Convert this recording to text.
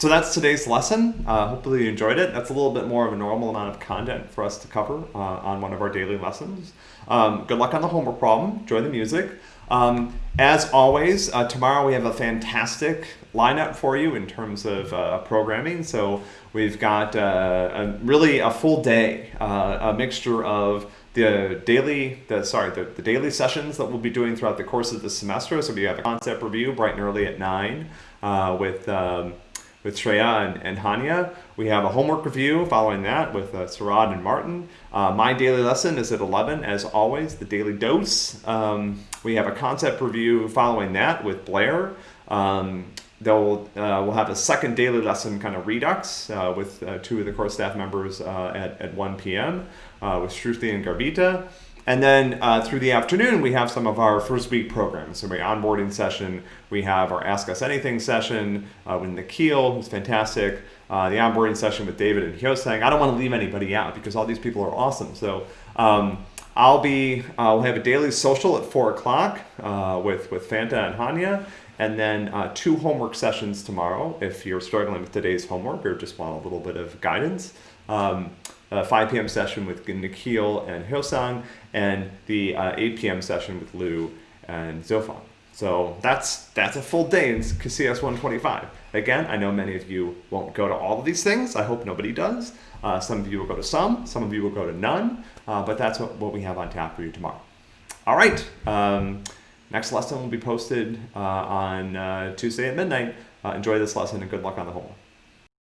so that's today's lesson. Uh, hopefully you enjoyed it. That's a little bit more of a normal amount of content for us to cover uh, on one of our daily lessons. Um, good luck on the homework problem. Enjoy the music. Um, as always, uh, tomorrow we have a fantastic lineup for you in terms of uh, programming. So we've got uh, a, really a full day, uh, a mixture of the daily, the sorry, the, the daily sessions that we'll be doing throughout the course of the semester. So we have a concept review bright and early at nine with. Um, with Shreya and, and Hanya. We have a homework review following that with uh, Sarad and Martin. Uh, my daily lesson is at 11, as always, the daily dose. Um, we have a concept review following that with Blair. Um, they'll uh, we'll have a second daily lesson kind of redux uh, with uh, two of the core staff members uh, at, at 1 p.m. Uh, with Shruti and Garbita. And then uh, through the afternoon, we have some of our first week programs. So, my onboarding session, we have our Ask Us Anything session uh, with Nikhil, who's fantastic. Uh, the onboarding session with David and Hyosang. I don't want to leave anybody out because all these people are awesome. So, um, I'll be, uh, we'll have a daily social at 4 o'clock uh, with, with Fanta and Hanya. And then uh, two homework sessions tomorrow if you're struggling with today's homework or just want a little bit of guidance. Um, a 5 p.m. session with Nikhil and Hyosang, and the uh, 8 p.m. session with Lou and Zofan. So that's that's a full day in CS 125. Again, I know many of you won't go to all of these things. I hope nobody does. Uh, some of you will go to some, some of you will go to none, uh, but that's what, what we have on tap for you tomorrow. All right, um, next lesson will be posted uh, on uh, Tuesday at midnight. Uh, enjoy this lesson and good luck on the homework.